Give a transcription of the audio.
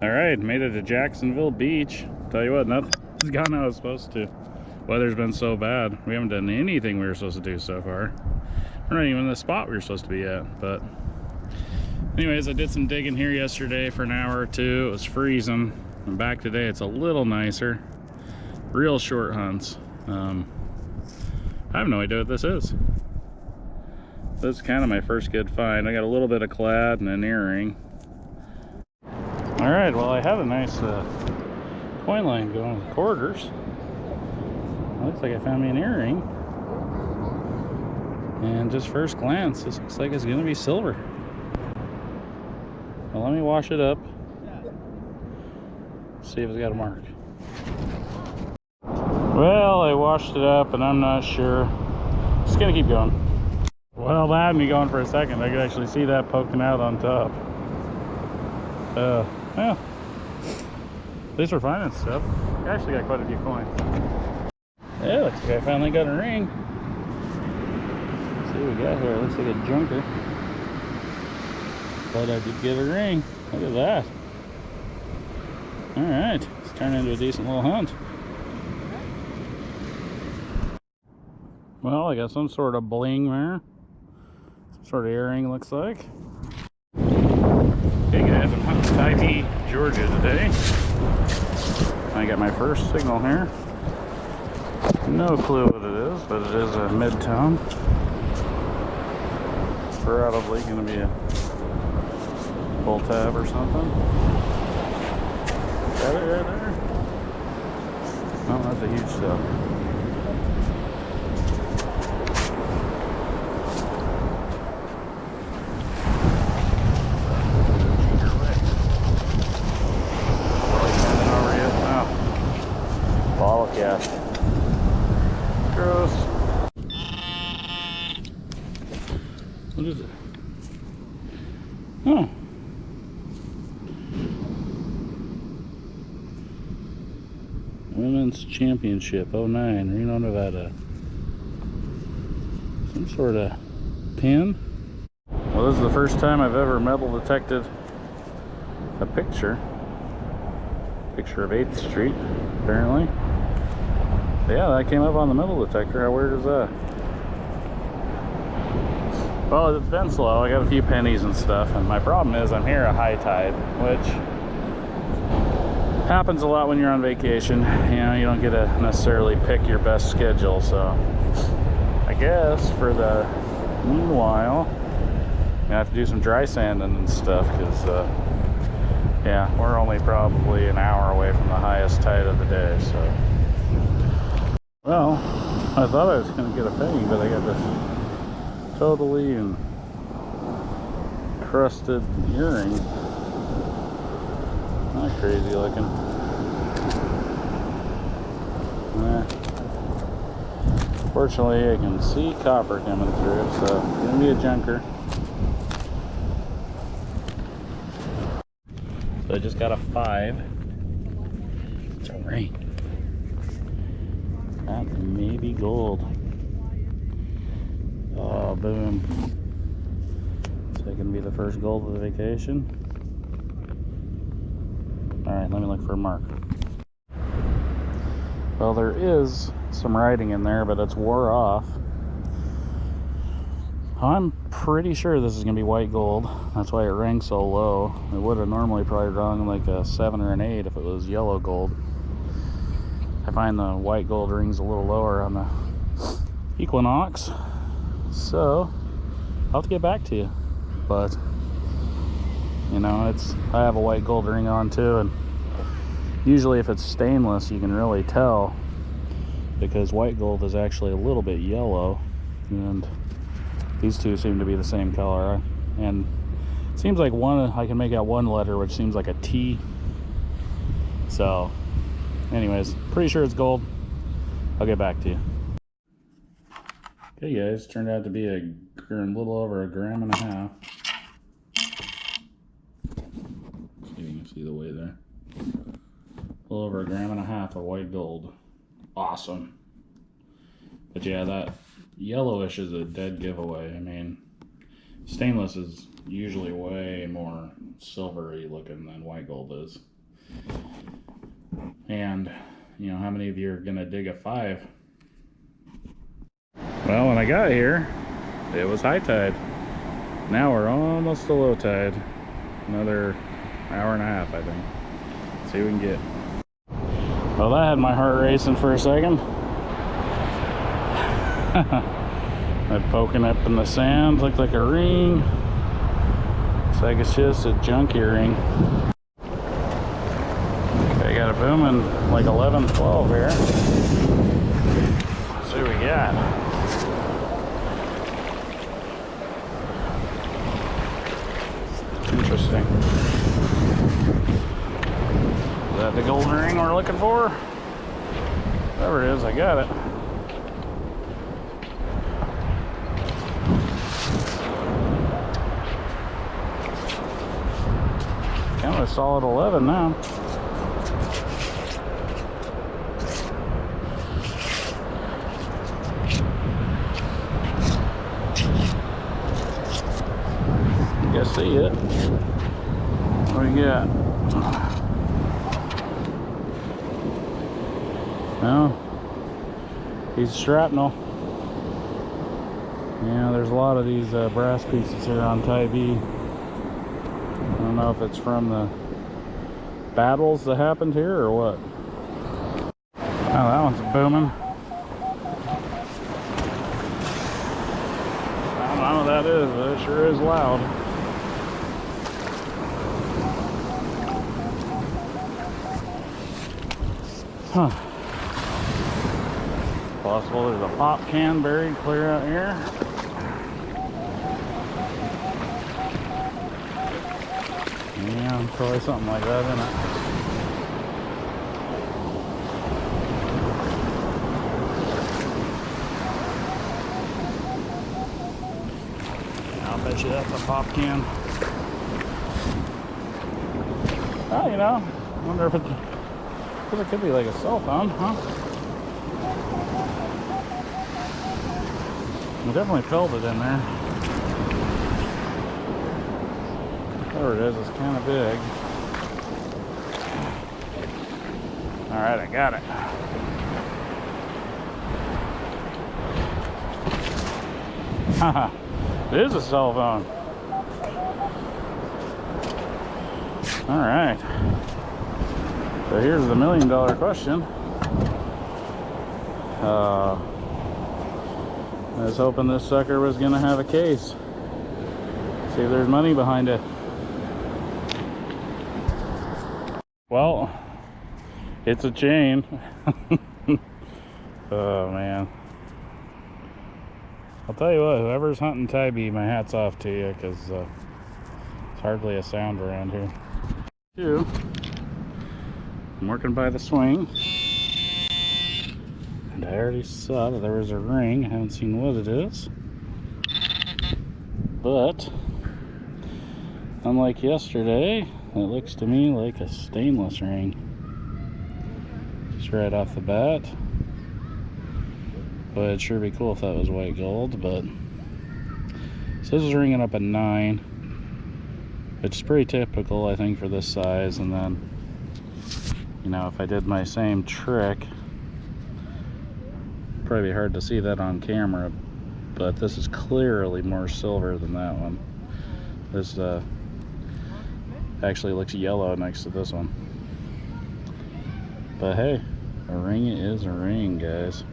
All right, made it to Jacksonville Beach. Tell you what, nothing's gone how it's supposed to. Weather's been so bad. We haven't done anything we were supposed to do so far. We're not even in the spot we were supposed to be at, but anyways, I did some digging here yesterday for an hour or two. It was freezing. I'm back today. It's a little nicer. Real short hunts. Um, I have no idea what this is. This is kind of my first good find. I got a little bit of clad and an earring. All right, well, I have a nice uh, coin line going with quarters. Looks like I found me an earring. And just first glance, this looks like it's gonna be silver. Well, let me wash it up. See if it's got a mark. Well, I washed it up and I'm not sure. Just gonna keep going. Well, that had me going for a second. I could actually see that poking out on top. Uh, yeah. These are fine and stuff. I actually got quite a few coins. Yeah, looks like I finally got a ring. Let's see what we got here. Looks like a junker. But I did get a ring. Look at that. Alright, it's turned into a decent little hunt. Well, I got some sort of bling there. Some sort of earring looks like. Hey guys, I'm hunting Tybee, Georgia today. I got my first signal here. No clue what it is, but it is a mid-tone. Probably going to be a pull tab or something. Got it right there? Oh, that's a huge stuff. cast. Gross. What is it? Oh. Championship 09, Reno, Nevada. Some sort of pin. Well, this is the first time I've ever metal detected a picture. Picture of 8th Street, apparently. Yeah, that came up on the metal detector. How weird is that? Well, it's been slow. I got a few pennies and stuff, and my problem is I'm here at high tide, which happens a lot when you're on vacation. You know, you don't get to necessarily pick your best schedule, so I guess for the meanwhile, I have to do some dry sanding and stuff because, uh, yeah, we're only probably an hour away from the highest tide of the day, so. Well, I thought I was going to get a penny, but I got this totally encrusted earring. Not crazy looking. Fortunately, I can see copper coming through, so it's to be a junker. So I just got a five. It's a ring. That may be gold. Oh, boom. So gonna be the first gold of the vacation. Alright, let me look for a mark. Well, there is some writing in there, but it's wore off. I'm pretty sure this is going to be white gold. That's why it rang so low. It would have normally probably rung like a 7 or an 8 if it was yellow gold. I find the white gold rings a little lower on the Equinox. So, I'll have to get back to you. But, you know, it's I have a white gold ring on too. And usually if it's stainless, you can really tell because white gold is actually a little bit yellow. And these two seem to be the same color. And seems like one, I can make out one letter, which seems like a T. So anyways pretty sure it's gold i'll get back to you okay guys turned out to be a little over a gram and a half see you can see the way there a little over a gram and a half of white gold awesome but yeah that yellowish is a dead giveaway i mean stainless is usually way more silvery looking than white gold is And, you know, how many of you are gonna dig a five? Well, when I got here, it was high tide. Now we're almost to low tide. Another hour and a half, I think. See what we can get. Well, that had my heart racing for a second. that poking up in the sand looked like a ring. Looks like it's just a junkie ring. Okay, got a booming like 11, 12 here. Let's see what we got. Interesting. That the golden ring we're looking for? Whatever it is, I got it. Kind of a solid 11 now. Guess see it. What do we got? No. He's shrapnel. Yeah, there's a lot of these uh, brass pieces here on Tybee. I don't know if it's from the battles that happened here or what. Oh, that one's booming. I don't know what that is, but it sure is loud. Huh. Possible there's a pop can buried clear out here. Yeah, probably something like that in it. I'll bet you that's a pop can. Oh, you know, I wonder if it could be like a cell phone, huh? We definitely felt it in there. There it is, it's kind of big. All right, I got it. Haha, it is a cell phone. All right. So here's the million dollar question. Uh, I was hoping this sucker was gonna have a case. See if there's money behind it. Well, it's a chain. oh man. I'll tell you what, whoever's hunting Tybee, my hat's off to you because uh, it's hardly a sound around here. Two. I'm working by the swing. And I already saw that there was a ring. I haven't seen what it is. But, unlike yesterday, it looks to me like a stainless ring. Just right off the bat. But it'd sure be cool if that was white gold, but... So this is ringing up a 9. Which is pretty typical, I think, for this size. And then, you know, if I did my same trick, probably hard to see that on camera, but this is clearly more silver than that one. This uh, actually looks yellow next to this one. But hey, a ring is a ring, guys.